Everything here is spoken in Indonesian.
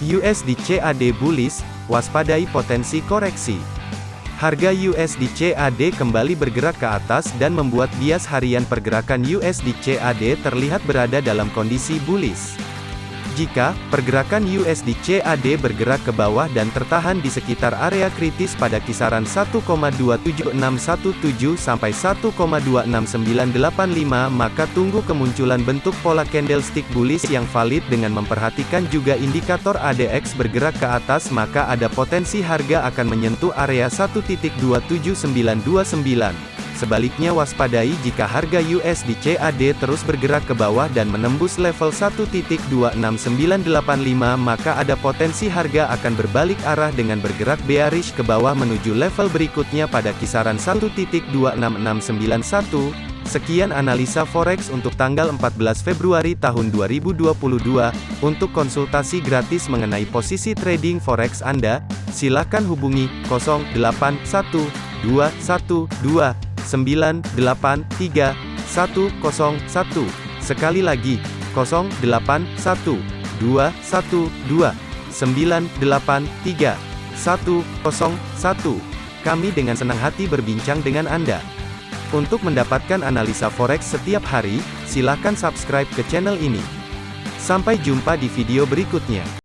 USD CAD bullish, waspadai potensi koreksi. Harga USD CAD kembali bergerak ke atas dan membuat bias harian pergerakan USD CAD terlihat berada dalam kondisi bullish. Jika pergerakan USD CAD bergerak ke bawah dan tertahan di sekitar area kritis pada kisaran 1,27617 sampai 1,26985 maka tunggu kemunculan bentuk pola candlestick bullish yang valid dengan memperhatikan juga indikator ADX bergerak ke atas maka ada potensi harga akan menyentuh area 1.27929. Sebaliknya waspadai jika harga USD CAD terus bergerak ke bawah dan menembus level 1.26985 maka ada potensi harga akan berbalik arah dengan bergerak bearish ke bawah menuju level berikutnya pada kisaran 1.26691. Sekian analisa forex untuk tanggal 14 Februari tahun 2022. Untuk konsultasi gratis mengenai posisi trading forex Anda, silakan hubungi 081212 983 101. Sekali lagi, 081 212 983 101. Kami dengan senang hati berbincang dengan Anda. Untuk mendapatkan analisa forex setiap hari, silakan subscribe ke channel ini. Sampai jumpa di video berikutnya.